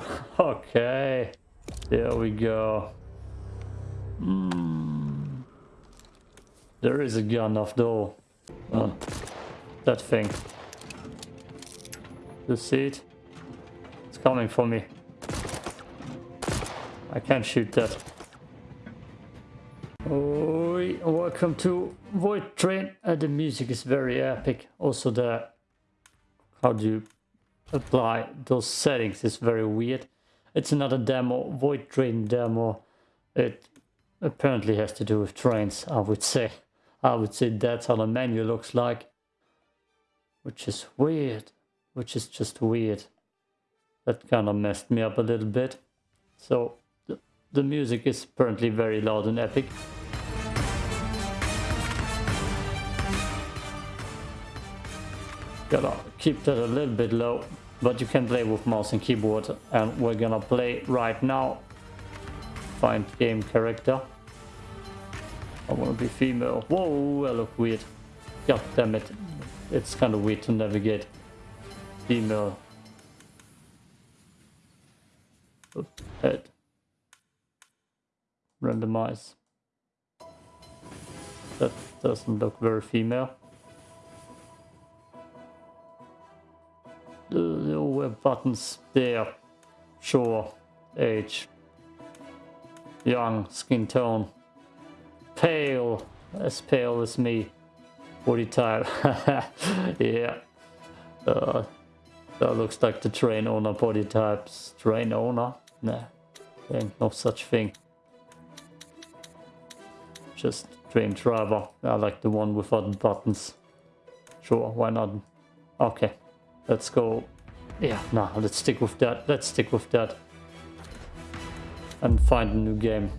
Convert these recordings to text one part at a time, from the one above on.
Okay. There we go. Hmm. There is a gun off though. That thing. You see it? It's coming for me. I can't shoot that. Oh, welcome to Void Train. Uh, the music is very epic. Also the how do you apply those settings is very weird. It's another demo, Void Train demo. It apparently has to do with trains, I would say. I would say that's how the menu looks like. Which is weird. Which is just weird. That kind of messed me up a little bit. So the, the music is apparently very loud and epic. Gotta keep that a little bit low, but you can play with mouse and keyboard and we're gonna play right now. Find game character. I wanna be female. Whoa, I look weird. God damn it. It's kind of weird to navigate. Female. Head. Randomize. That doesn't look very female. Little buttons there. Sure. Age. Young. Skin tone. Pale. As pale as me. Body type. yeah. Uh, that looks like the train owner body types. Train owner? Nah. Ain't no such thing. Just train driver. I like the one without buttons. Sure, why not? Okay. Let's go. Yeah, nah, let's stick with that. Let's stick with that. And find a new game.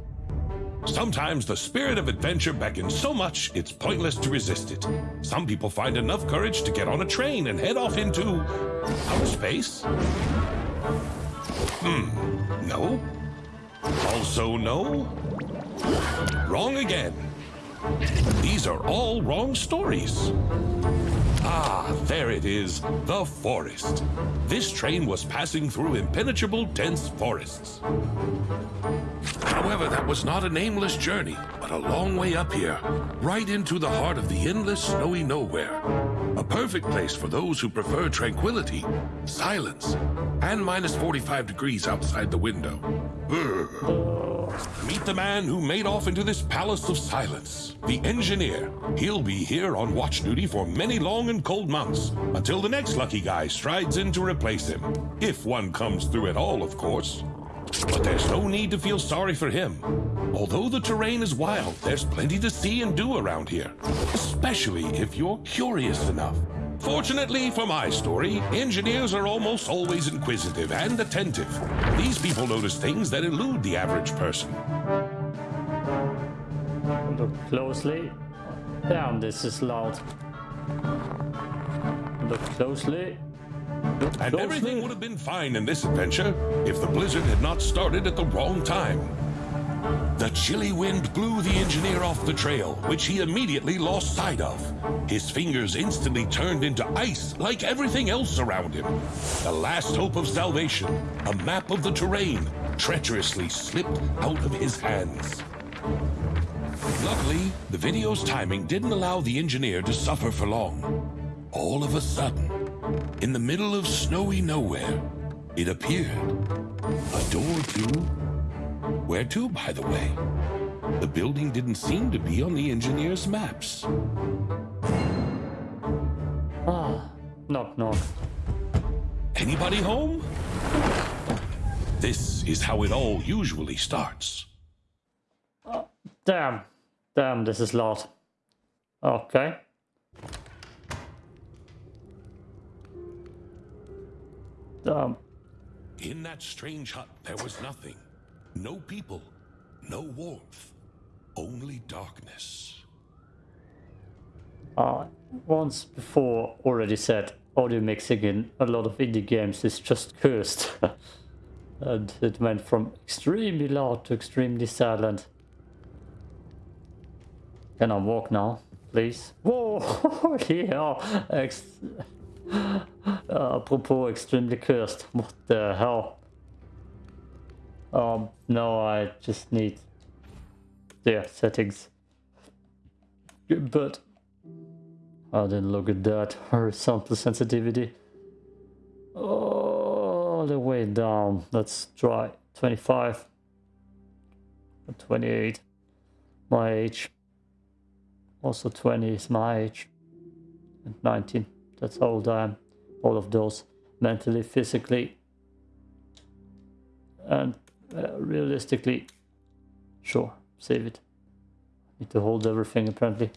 Sometimes the spirit of adventure beckons so much it's pointless to resist it. Some people find enough courage to get on a train and head off into outer space. Hmm, no. Also no. Wrong again. These are all wrong stories. Ah, there it is, the forest. This train was passing through impenetrable, dense forests. However, that was not a nameless journey, but a long way up here, right into the heart of the endless snowy nowhere. A perfect place for those who prefer tranquility, silence, and minus 45 degrees outside the window. Meet the man who made off into this palace of silence, the engineer. He'll be here on watch duty for many long and cold months, until the next lucky guy strides in to replace him. If one comes through at all, of course. But there's no need to feel sorry for him. Although the terrain is wild, there's plenty to see and do around here, especially if you're curious enough. Fortunately for my story, engineers are almost always inquisitive and attentive. These people notice things that elude the average person. Look closely. Damn, this is loud. Look closely. And everything would have been fine in this adventure if the blizzard had not started at the wrong time. The chilly wind blew the engineer off the trail, which he immediately lost sight of. His fingers instantly turned into ice like everything else around him. The last hope of salvation, a map of the terrain, treacherously slipped out of his hands. Luckily, the video's timing didn't allow the engineer to suffer for long. All of a sudden, in the middle of snowy nowhere, it appeared. A door to where to, by the way? The building didn't seem to be on the engineer's maps. Ah, knock knock. Anybody home? This is how it all usually starts. Oh, Damn. Damn, this is loud. Okay. Damn. In that strange hut, there was nothing. No people, no warmth, only darkness. Uh, once before already said audio mixing in a lot of indie games is just cursed. and it went from extremely loud to extremely silent. Can I walk now, please? Whoa! yeah! Ex uh, apropos extremely cursed. What the hell? Um, no, I just need the settings. But I didn't look at that horizontal sensitivity. All the way down. Let's try 25, 28. My age. Also 20 is my age. And 19. That's how old I am. All of those. Mentally, physically. And uh, realistically. Sure, save it. Need to hold everything apparently.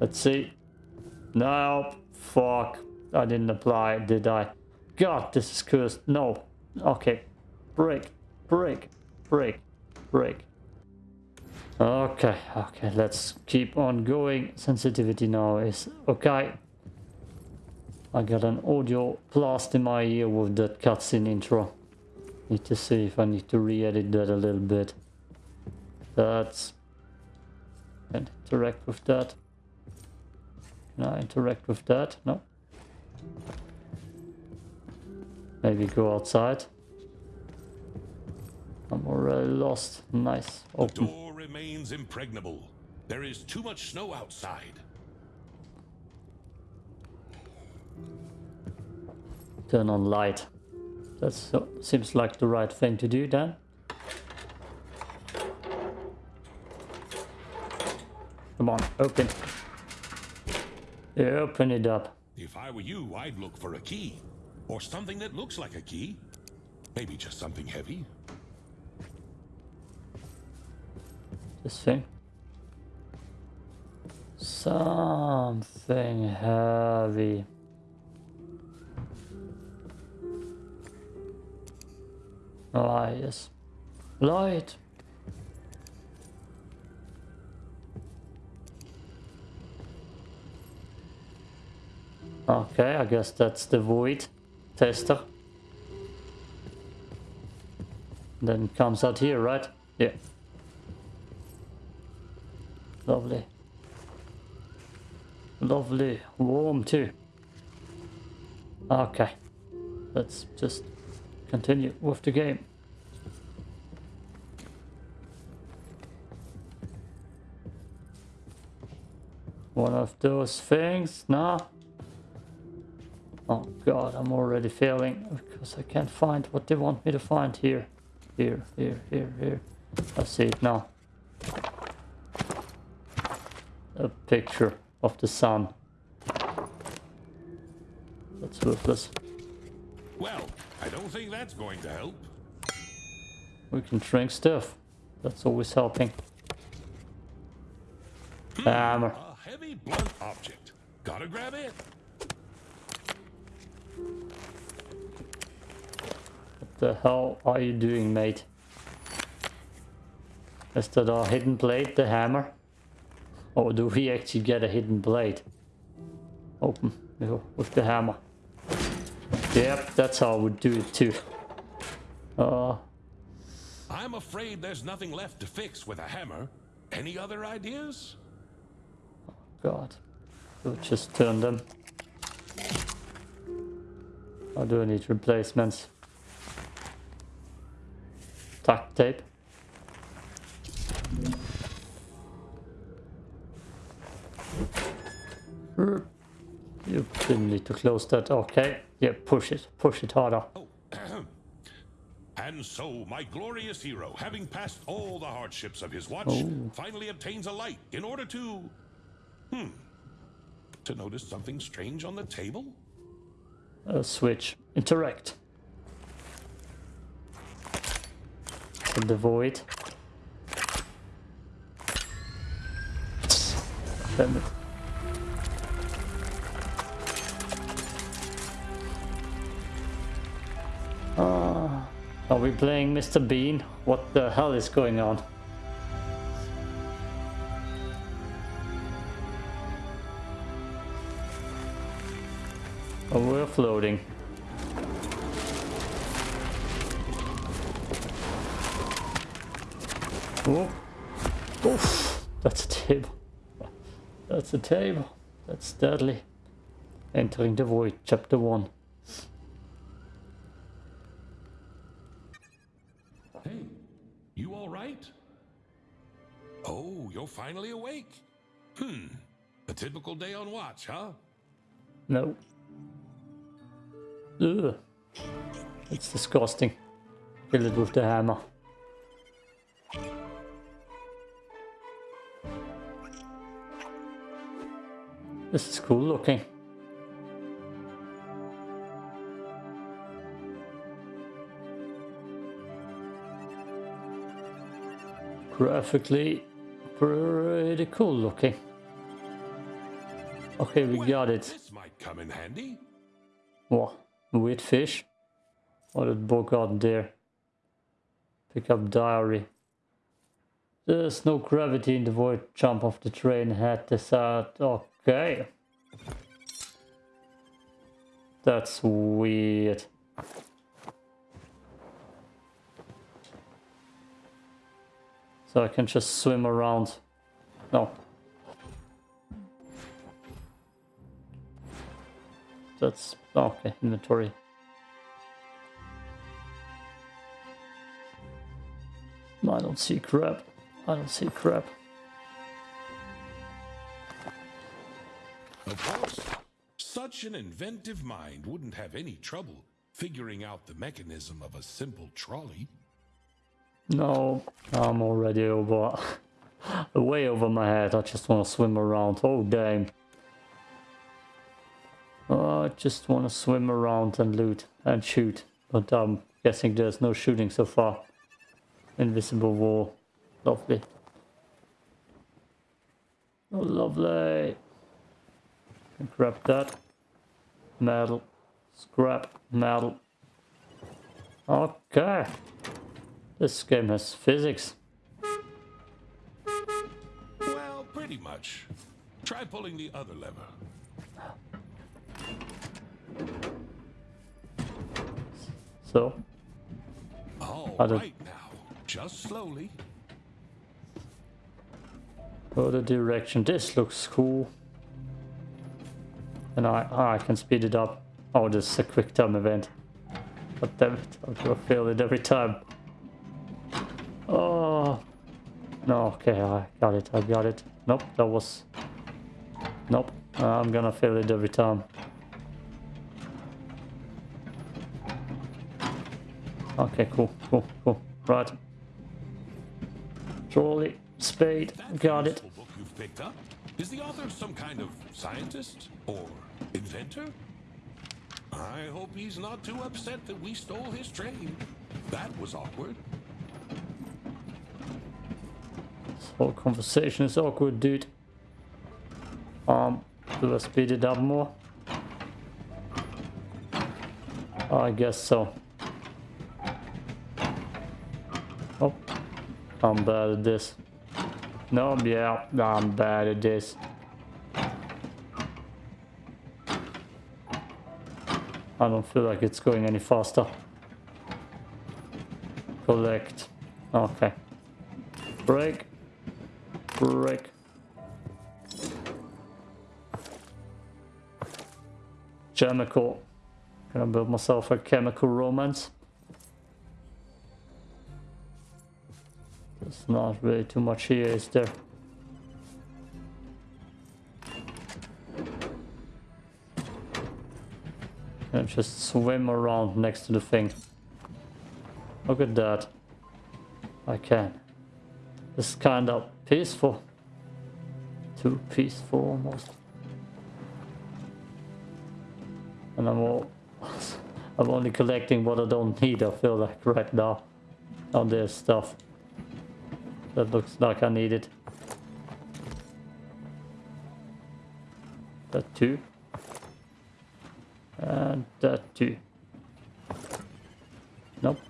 Let's see. No, fuck. I didn't apply, did I? God, this is cursed. No. Okay. Break. Break. Break. Break. Okay, okay, let's keep on going. Sensitivity now is okay. I got an audio blast in my ear with that cutscene intro. Need to see if I need to re-edit that a little bit. That's... And interact with that. Can I interact with that? No. Maybe go outside. I'm already lost. Nice. Open. The door remains impregnable. There is too much snow outside. Turn on light. That seems like the right thing to do then. Come on, open. Yeah, open it up. If I were you, I'd look for a key. Or something that looks like a key. Maybe just something heavy. This thing. Something heavy. Yes. Light. Okay, I guess that's the void tester. Then comes out here, right? Yeah. Lovely. Lovely. Warm too. Okay. Let's just continue with the game. One of those things? No. Oh god, I'm already failing because I can't find what they want me to find here. Here, here, here, here. I see it now. A picture of the sun. That's worthless. Don't think that's going to help. We can drink stuff. That's always helping. Hmm. Hammer. A heavy blunt object. Gotta grab it. the hell are you doing, mate? Is that a hidden blade, the hammer? Or do we actually get a hidden blade? Open with the hammer. Yep, that's how I would do it too. Uh, I'm afraid there's nothing left to fix with a hammer. Any other ideas? Oh God. We'll just turn them. I do need replacements? duct tape. You didn't need to close that. Okay. Yeah, push it. Push it harder. Oh. and so, my glorious hero, having passed all the hardships of his watch, oh. finally obtains a light in order to... Hmm. To notice something strange on the table? A switch. Interact. in the void. Damn it. Uh, are we playing Mr. Bean? What the hell is going on? Oh, we're floating. Oh. Oof. That's a table. That's a table. That's deadly. Entering the Void, Chapter 1. Hey, all right? Oh, you're finally awake. Hmm. A typical day on watch, huh? No. Ugh. It's disgusting. Kill it with the hammer. This is cool looking. Graphically pretty cool looking. Okay, we got it. This might come in handy. What? Weird fish? What did Bo got there? Pick up diary. There's no gravity in the void. Jump off the train. Head this out. Okay. That's weird. So I can just swim around. No. That's oh, okay. Inventory. I don't see crap. I don't see crap. Of course, such an inventive mind wouldn't have any trouble figuring out the mechanism of a simple trolley. No, I'm already over, way over my head. I just want to swim around. Oh damn! Oh, I just want to swim around and loot and shoot. But I'm guessing there's no shooting so far. Invisible wall, lovely. Oh, lovely. Grab that. Metal, scrap, metal. Okay. This game has physics. Well, pretty much. Try pulling the other lever. So, All I now. Just slowly. go the direction. This looks cool. And I, ah, I can speed it up. Oh, this is a quick time event. God damn it, I'm gonna fail it every time. Oh. No, okay, I got it, I got it. Nope, that was... Nope, I'm gonna fail it every time. Okay, cool, cool, cool. Right. Trolley, spade, got it. book you've picked up. Is the author some kind of scientist or inventor? I hope he's not too upset that we stole his train. That was awkward. Whole conversation is awkward, dude. Um, do I speed it up more? I guess so. Oh, I'm bad at this. No, yeah, I'm bad at this. I don't feel like it's going any faster. Collect. Okay. Break. Break. Chemical. I build myself a chemical romance? There's not really too much here, is there? And just swim around next to the thing. Look at that. I can. This is kind of peaceful. Too peaceful almost. And I'm all I'm only collecting what I don't need, I feel like right now. On this stuff. That looks like I need it. That too. And that too. Nope.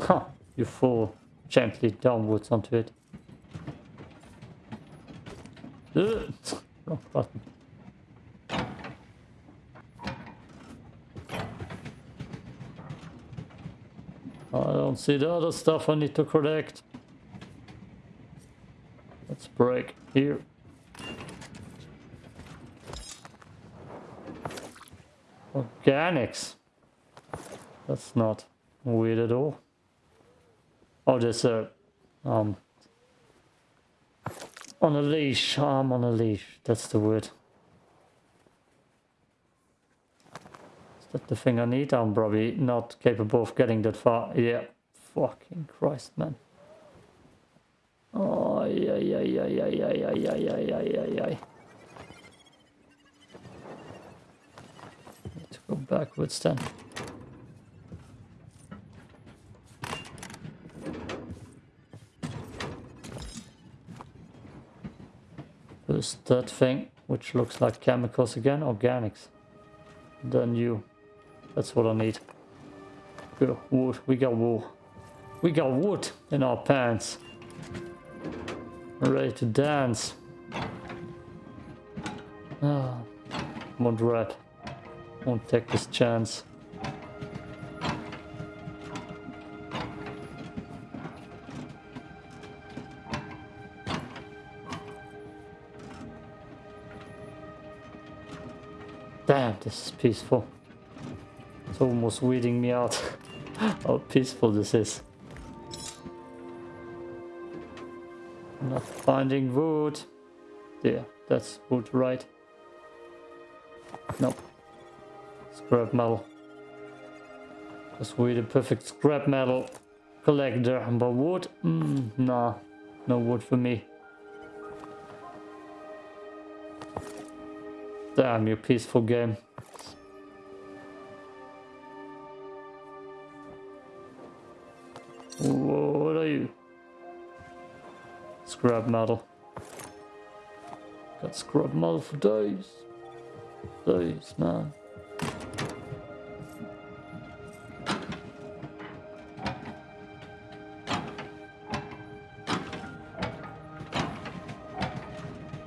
Huh, you fall gently downwards onto it. Wrong button. I don't see the other stuff I need to collect. Let's break here. Organics. That's not weird at all. Oh, there's a um on a leash. I'm on a leash. That's the word. Is that the thing I need? I'm probably not capable of getting that far. Yeah. Fucking Christ, man. Oh, yeah, yeah, yeah, yeah, yeah, yeah, yeah, yeah, yeah, yeah, yeah. Need to go backwards then. There's that thing, which looks like chemicals again, organics. Then you. That's what I need. Good wood. We got wood. We got wood in our pants. Ready to dance. Ah, won't rap. Won't take this chance. This is peaceful. It's almost weeding me out how peaceful this is. Not finding wood. There, that's wood, right? Nope. Scrap metal. Because we're the perfect scrap metal collector. But wood? Mm, nah, no wood for me. Damn, you peaceful game. Scrap model. Got scrub model for days. Days, man.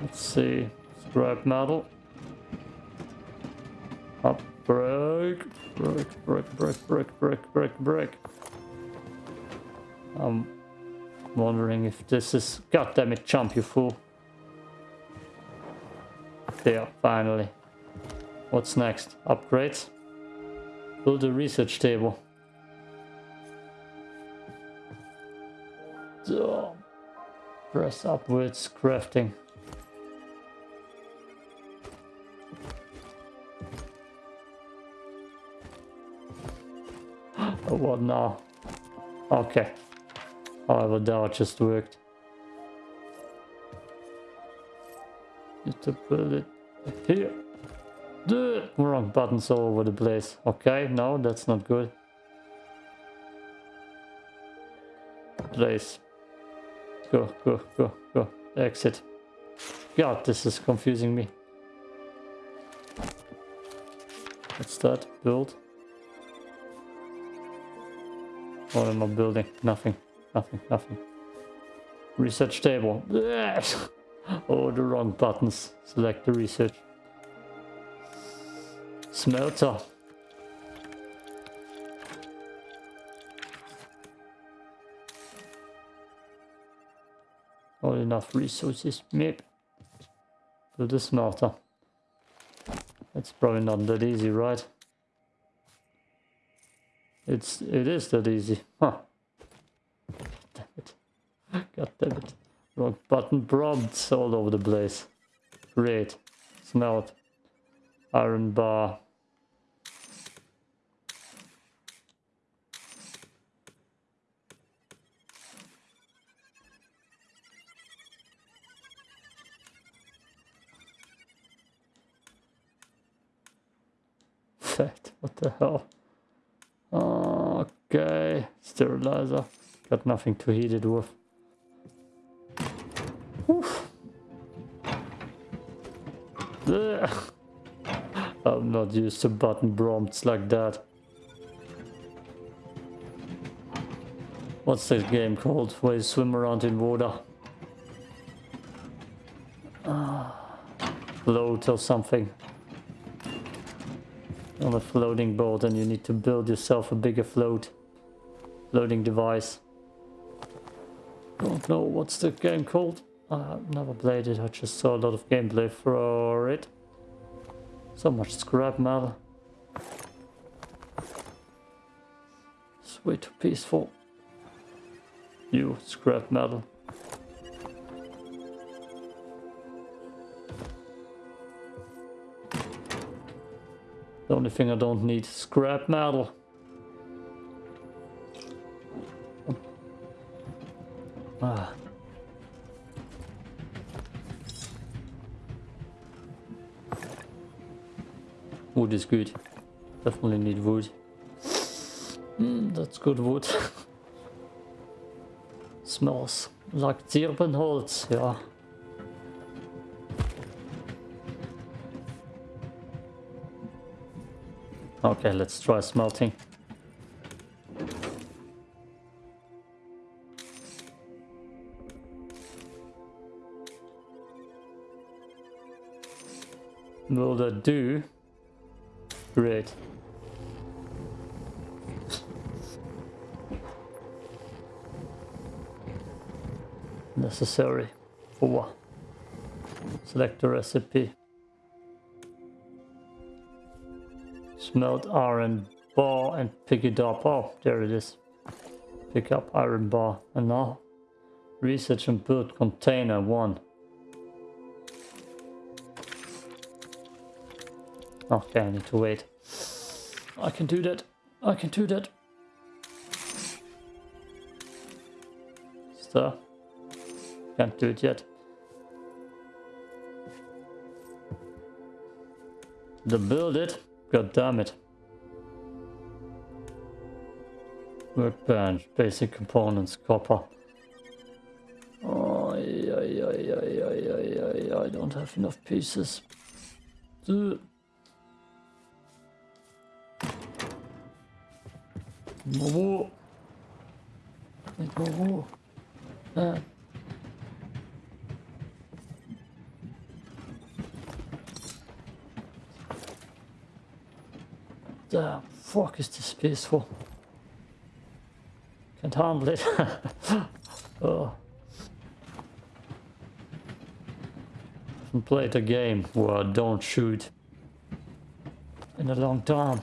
Let's see. Scrub model. Up, break, break, break, break, break, break, break, break. I'm wondering if this is... God damn it, jump, you fool. There, finally. What's next? Upgrades? Build a research table. So, press upwards, crafting. What now? Okay. However, that just worked. Need to put it here. Dude, wrong buttons all over the place. Okay, no, that's not good. Place. Go, go, go, go. Exit. God, this is confusing me. What's that? Build. What am I building? Nothing. Nothing. Nothing. Research table. oh, the wrong buttons. Select the research. Smelter. Not enough resources. Maybe. Build a smelter. It's probably not that easy, right? It's it is that easy. Huh. God damn it. Wrong button prompts all over the place. Great. Smelt. Iron bar. Fact, what the hell? Okay, sterilizer. Got nothing to heat it with. I'm not used to button prompts like that. What's this game called where you swim around in water? Ah, float or something on a floating boat and you need to build yourself a bigger float loading device. Don't know what's the game called. I've never played it, I just saw a lot of gameplay for it. So much scrap metal. It's way too peaceful. You scrap metal. The only thing I don't need is scrap metal. Ah. Wood is good. Definitely need wood. Mm, that's good wood. Smells like Zirbenholz, yeah. Okay, let's try smelting. Will that do? Great. Necessary for select the recipe. Smelt iron bar and pick it up. Oh, there it is. Pick up iron bar. And now research and build container one. Okay, I need to wait. I can do that. I can do that. Stir. Can't do it yet. To build it. God damn it. Workbench, basic components, copper. Oh, yeah, yeah, yeah, yeah, yeah, yeah. I don't have enough pieces. Ugh. Wait, whoa, whoa. Ah. The fuck is this peaceful? Can't handle it. oh. Haven't played a game where I don't shoot in a long time.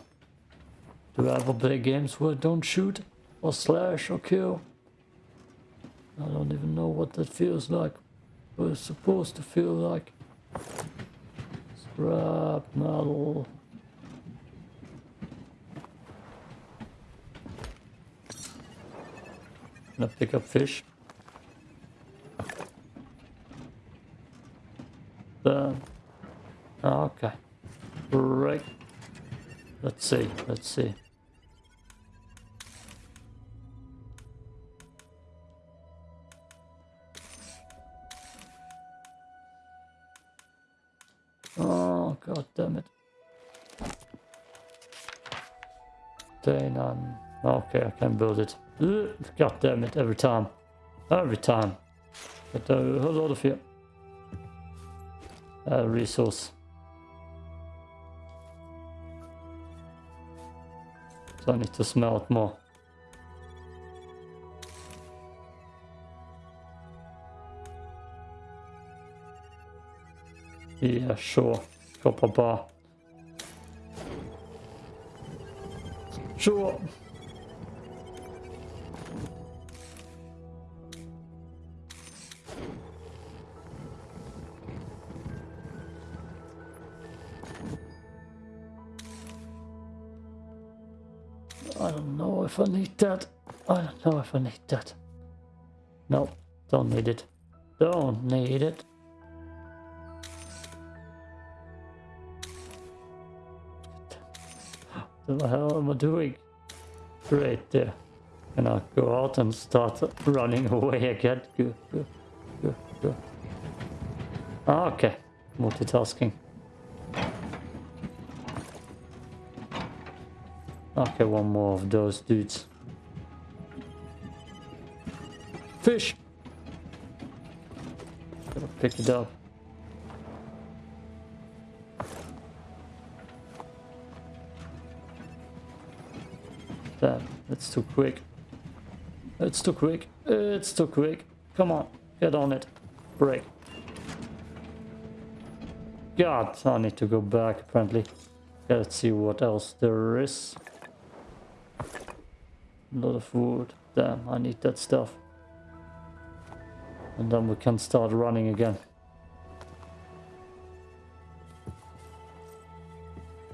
Do I ever play games where I don't shoot or slash or kill? I don't even know what that feels like. What it's supposed to feel like. Scrap metal. Gonna pick up fish. Then, okay, right. Let's see. Let's see. Okay I can build it. God damn it, every time. Every time. Get a whole lot of here. Uh, resource. So I need to smelt more. Yeah, sure. Copper bar. Sure. If I need that. I don't know if I need that. No, don't need it. Don't need it. What the hell am I doing? Right there. And I'll go out and start running away again. Go. Ah, okay, multitasking. Okay, one more of those dudes. Fish! Gotta pick it up. Damn, that's too quick. It's too quick. It's too quick. Come on, get on it. Break. God, I need to go back apparently. Let's see what else there is. A lot of wood. Damn, I need that stuff. And then we can start running again.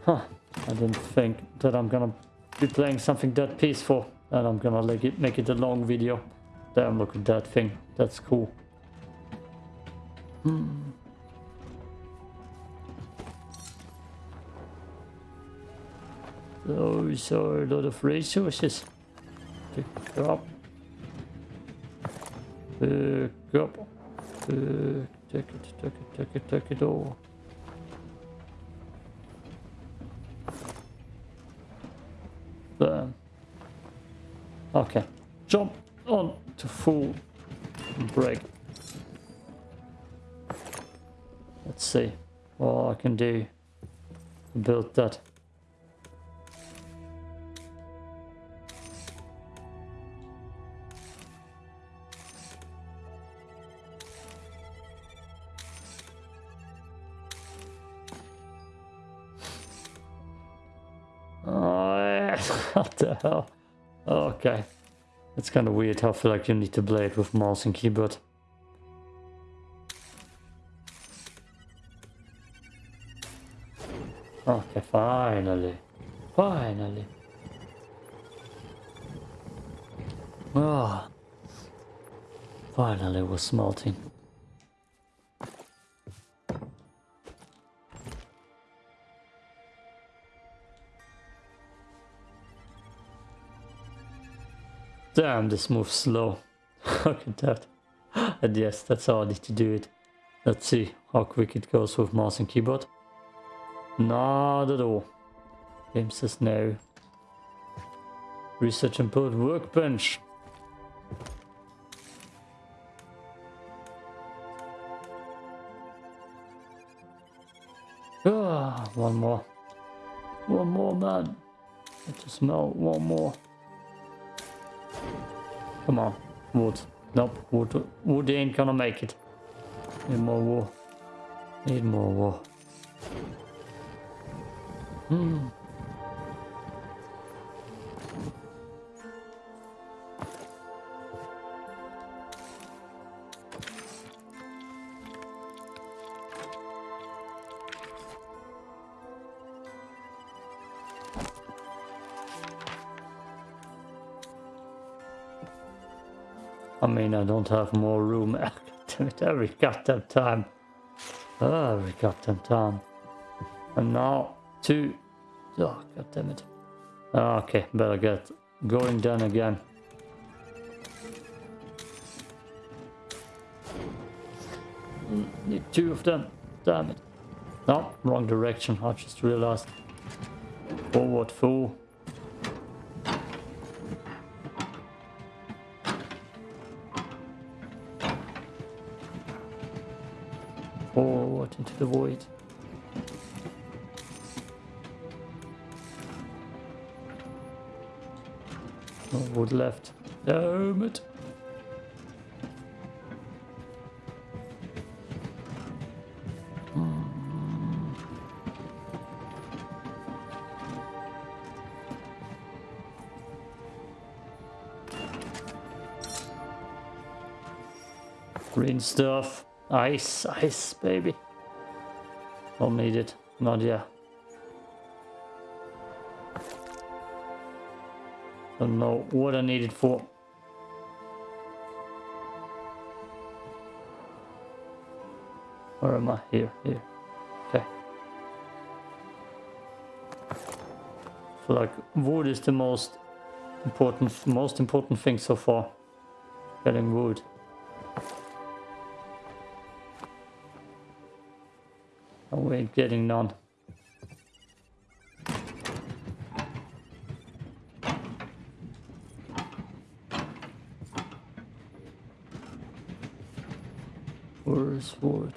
Huh. I didn't think that I'm gonna be playing something that peaceful. And I'm gonna make it, make it a long video. Damn, look at that thing. That's cool. Hmm. Those are a lot of resources. Pick up. Pick up. Pick, take it, take it, take it, take it all. Bam. Okay. Jump on to full break. Let's see what I can do to build that. What the? Okay. It's kind of weird how I feel like you need to play it with mouse and keyboard. Okay, finally. Finally. Ah. Finally we're smelting. Damn, this moves slow. Look at that. And yes, that's how I need to do it. Let's see how quick it goes with mouse and keyboard. Not at all. Game says no. Research and build workbench. Ah, one more. One more, man. I to smell one more. Come on, wood. Nope, wood, wood ain't gonna make it. Need more wood. Need more wood. Hmm. I don't have more room. Damn it, every goddamn time. Oh, Every goddamn time. And now, two. Oh, god damn it. Okay, better get going down again. Need two of them. Damn it. No, wrong direction. I just realized. Forward, fool. Forward into the void. No wood left. Damn it. Green stuff. Ice, ice, baby. Don't need it. Not yet. Don't know what I need it for. Where am I? Here, here. Okay. feel like wood is the most important, most important thing so far. Getting wood. And we ain't getting none. Where's wood?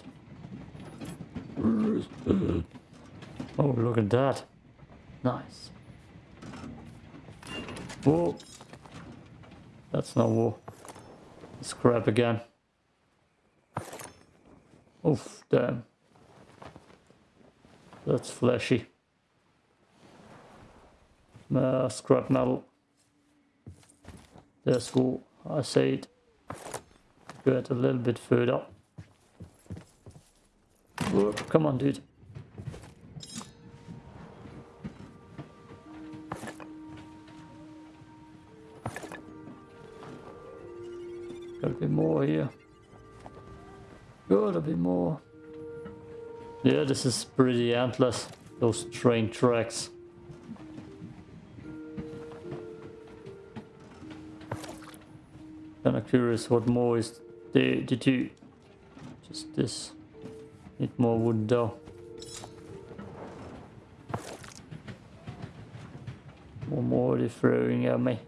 Where's Oh, look at that. Nice. Whoa. That's not wool. Scrap again. Oof, damn. That's fleshy. Uh, scrap metal. There's wool. I say it. get a little bit further. Come on, dude. Gotta be more here. Gotta be more. Yeah, this is pretty endless. Those train tracks. Kinda curious what more is there. Did you... Just this. Need more wood though. One more are throwing at me.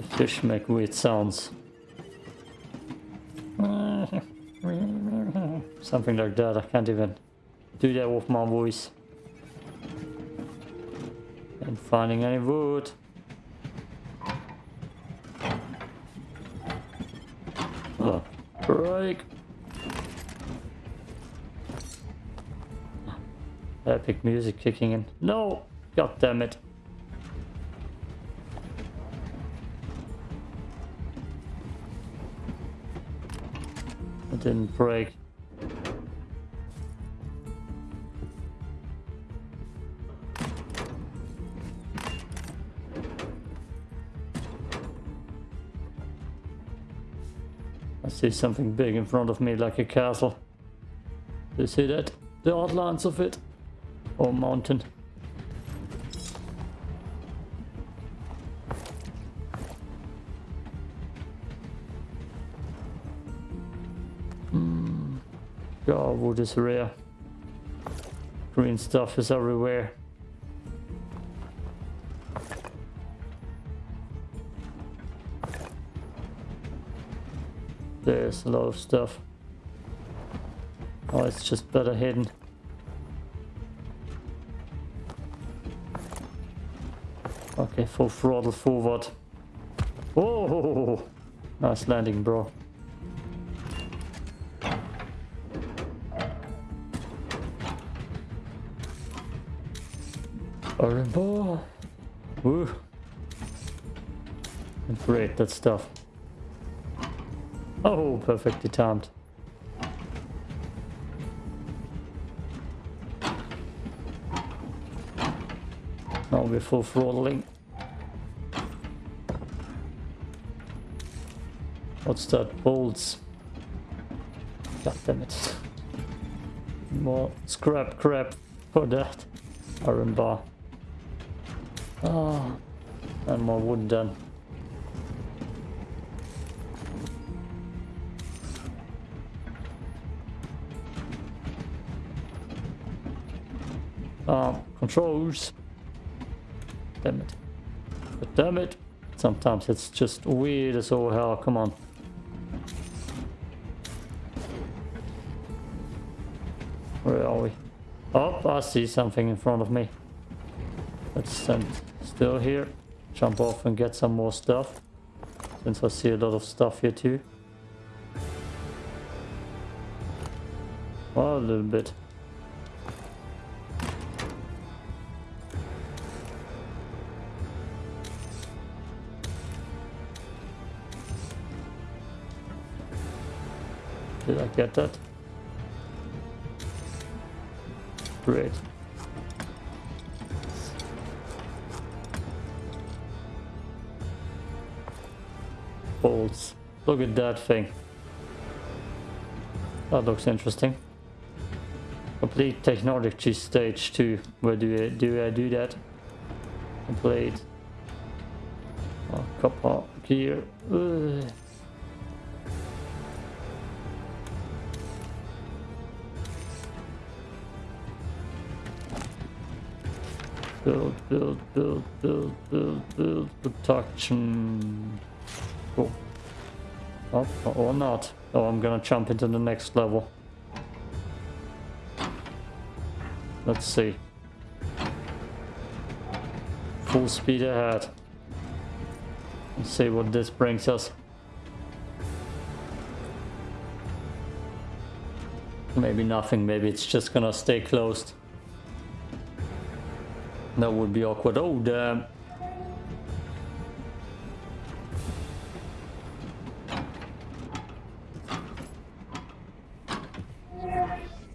The fish make weird sounds. Something like that, I can't even do that with my voice. And finding any wood. Oh, break. Epic music kicking in. No! God damn it. Didn't break. I see something big in front of me like a castle. Do you see that? The outlines of it? Or mountain? God, wood is rare. Green stuff is everywhere. There's a lot of stuff. Oh, it's just better hidden. Okay, full throttle forward. Oh, nice landing, bro. Bar. Woo. Great, that stuff. Oh, perfectly timed. Now we're full throttling. What's that? Bolts. God damn it. More scrap crap for that. Iron bar. Ah, and more wood done. Ah, controls. Damn it. But damn it. Sometimes it's just weird as all hell. Come on. Where are we? Oh, I see something in front of me. Let's stand still here. Jump off and get some more stuff. Since I see a lot of stuff here too. Well, a little bit. Did I get that? Great. Bolts. Look at that thing. That looks interesting. Complete technology stage 2. Where do I do I do that? Complete. Oh, copper gear. Ugh. Build, build, build, build, build, build, protection. Cool. Oh, or not. Oh, I'm gonna jump into the next level. Let's see. Full speed ahead. Let's see what this brings us. Maybe nothing, maybe it's just gonna stay closed. That would be awkward. Oh, damn.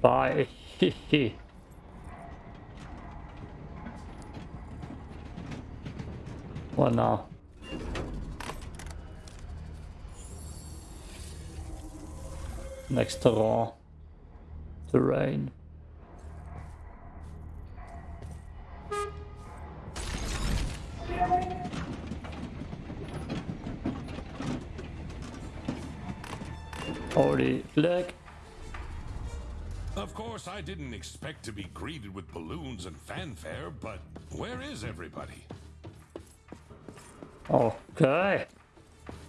Bye. what now? Next terrain. Terrain. Already flag. Of course, I didn't expect to be greeted with balloons and fanfare, but where is everybody? Okay.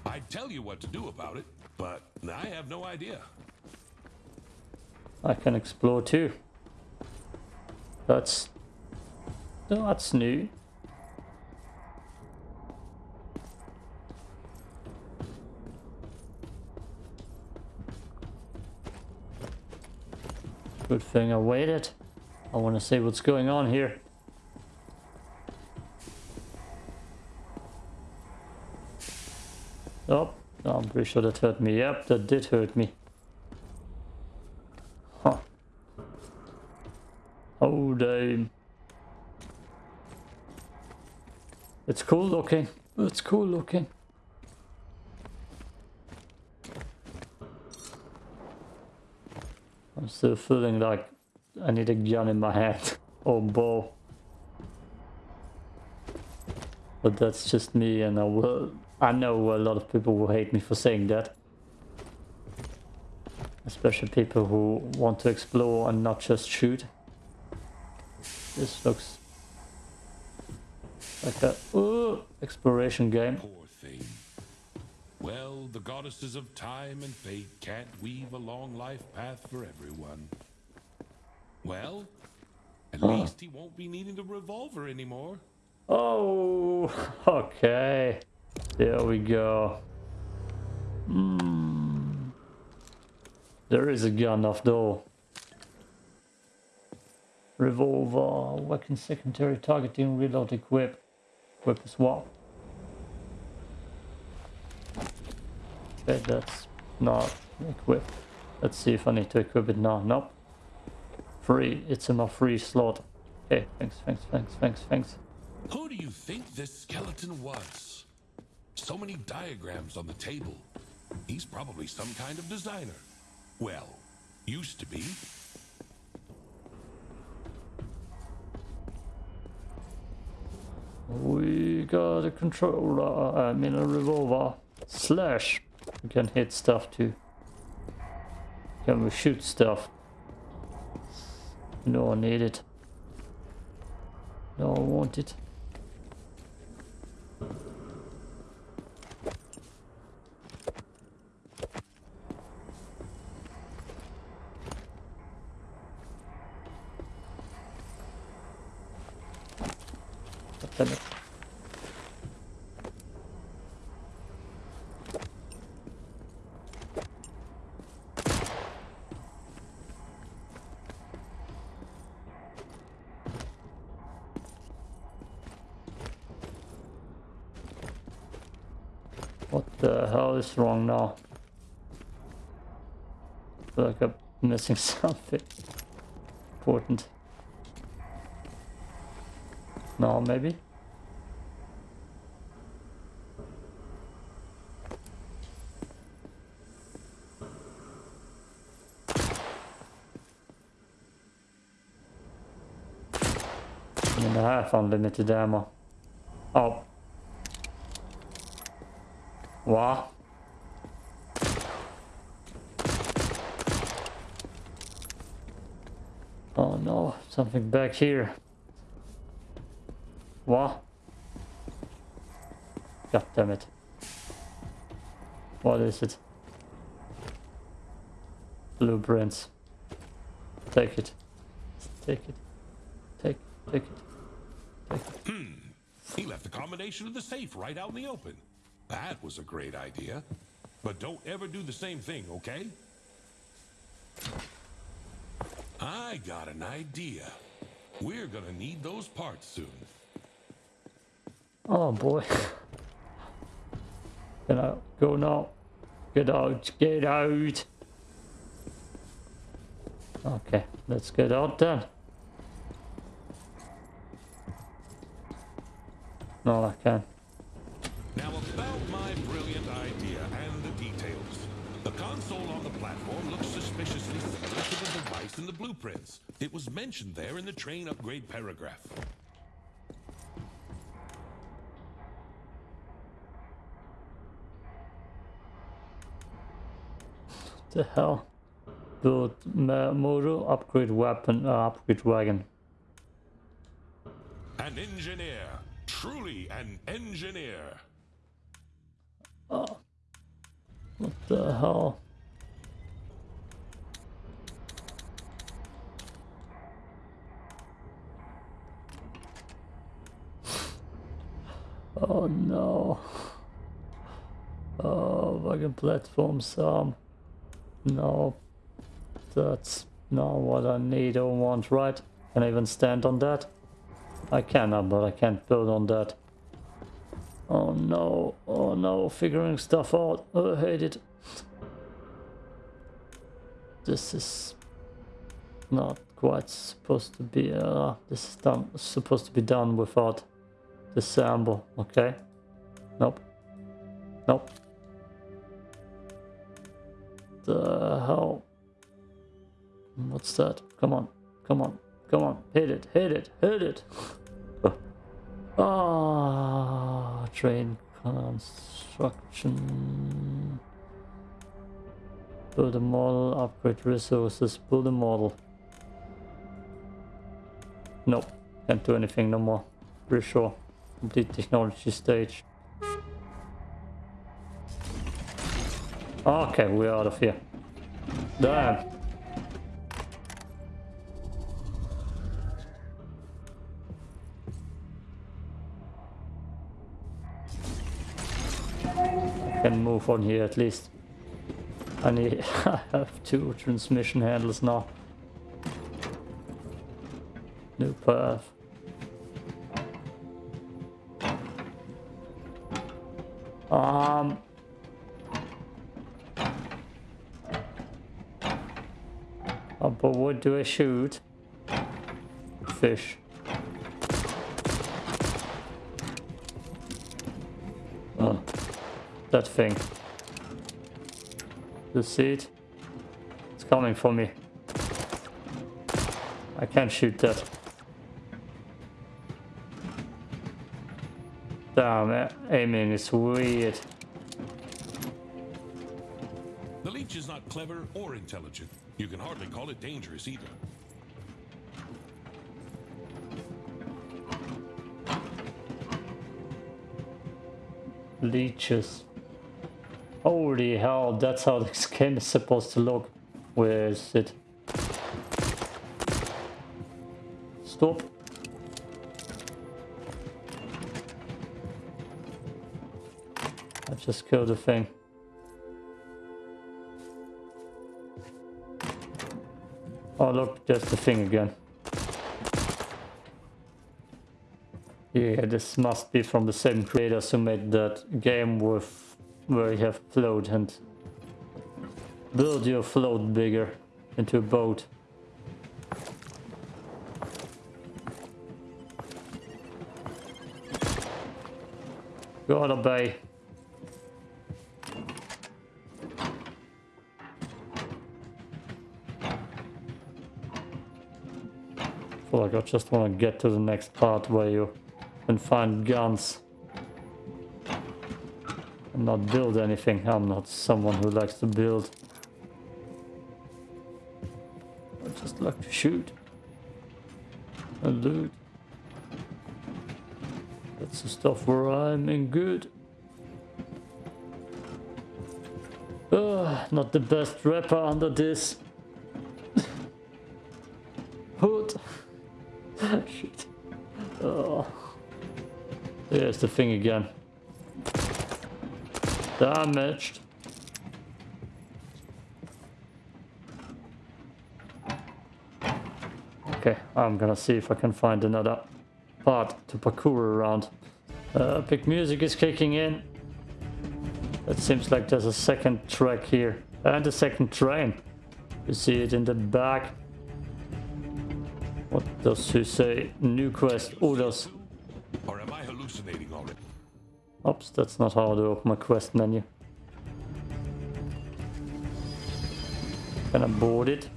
I'd tell you what to do about it, but I have no idea. I can explore too. That's that's new. Good thing I waited. I want to see what's going on here. Oh, I'm pretty sure that hurt me. Yep, that did hurt me. Huh. Oh, damn. It's cool looking. It's cool looking. Still feeling like I need a gun in my hand or bow. But that's just me and I will I know a lot of people will hate me for saying that. Especially people who want to explore and not just shoot. This looks like a uh, exploration game. Poor thing. The goddesses of time and fate can't weave a long life path for everyone. Well, at least he won't be needing the revolver anymore. Oh, okay. There we go. Hmm. There is a gun off though. Revolver, weapon secondary targeting, reload equip. Equip as Okay, that's not equipped. Let's see if I need to equip it now. Nope. Free. It's in my free slot. Okay, thanks, thanks, thanks, thanks, thanks. Who do you think this skeleton was? So many diagrams on the table. He's probably some kind of designer. Well, used to be. We got a controller, I mean a revolver. Slash. We can hit stuff too. Can we shoot stuff? No, I need it. No, I want it. Damn it. What wrong now? I feel like I'm missing something important. No, maybe? Men det här limited ammo. Ja. Va? Oh back here. What? God damn it. What is it? Blueprints. Take it. Take it. Take, take it. Take it. Hmm. He left the combination of the safe right out in the open. That was a great idea. But don't ever do the same thing, okay? I got an idea. We're gonna need those parts soon. Oh boy. Can I go now? Get out, get out. Okay, let's get out then. No, I can't. In the blueprints. It was mentioned there in the train upgrade paragraph. What the hell? Build motor, upgrade weapon, uh, upgrade wagon. An engineer. Truly an engineer. Oh. What the hell? Oh no. Oh, wagon platform some. No. That's not what I need or want, right? Can I even stand on that? I cannot, but I can't build on that. Oh no, oh no, figuring stuff out. Oh, I hate it. This is not quite supposed to be, uh, this is done, supposed to be done without sample, okay? Nope. Nope. The hell? What's that? Come on, come on, come on, hit it, hit it, hit it. Ah, oh, train construction. Build a model, upgrade resources, build a model. Nope, can't do anything no more. Pretty sure. Complete technology stage. Okay, we're out of here. Damn. I can move on here at least. I need I have two transmission handles now. New path. Um oh, but what do I shoot? Fish. that thing. You see it? It's coming for me. I can't shoot that. Damn, aiming is weird. The leech is not clever or intelligent. You can hardly call it dangerous either. Leeches. Holy hell, that's how this game is supposed to look. Where is it? Stop. Just kill the thing. Oh look, there's the thing again. Yeah, this must be from the same creators who made that game with where you have float and build your float bigger into a boat. Gotta obey. I feel like I just want to get to the next part where you can find guns And not build anything. I'm not someone who likes to build. I just like to shoot and loot. That's the stuff where I'm in good. Uh, not the best rapper under this. Shit. Oh. There's the thing again. Damaged. Okay, I'm gonna see if I can find another part to parkour around. Uh, big music is kicking in. It seems like there's a second track here. And a second train. You see it in the back. Does he say? New quest orders. Or am I hallucinating already? Oops, that's not how to open my quest menu. Can I board it?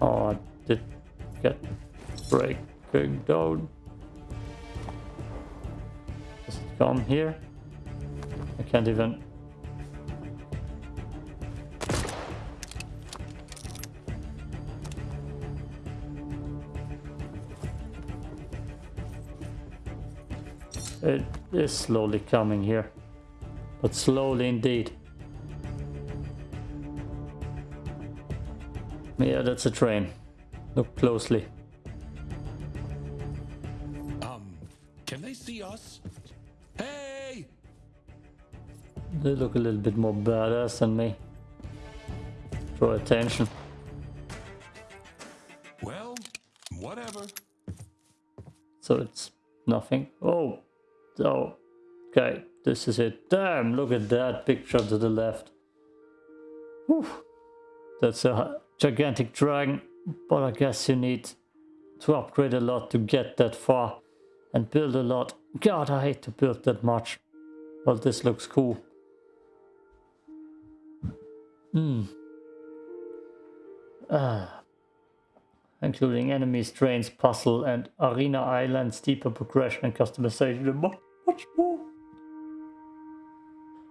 Oh, I did get breaking down. Does it come here? I can't even... It is slowly coming here. But slowly indeed. Yeah, that's a train. Look closely. Um, can they see us? Hey! They look a little bit more badass than me. Draw attention. Well, whatever. So it's nothing. Oh, oh, okay, this is it. Damn, look at that picture to the left. Whew. That's a gigantic dragon, but I guess you need to upgrade a lot to get that far and build a lot. God, I hate to build that much. But this looks cool. Hmm. Ah. Including enemies, trains, puzzle, and arena islands, deeper progression and customization, and mu- much more.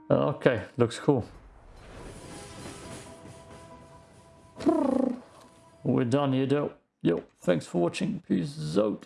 Uh, Okay, looks cool. We're done here though. Yo, thanks for watching. Peace out.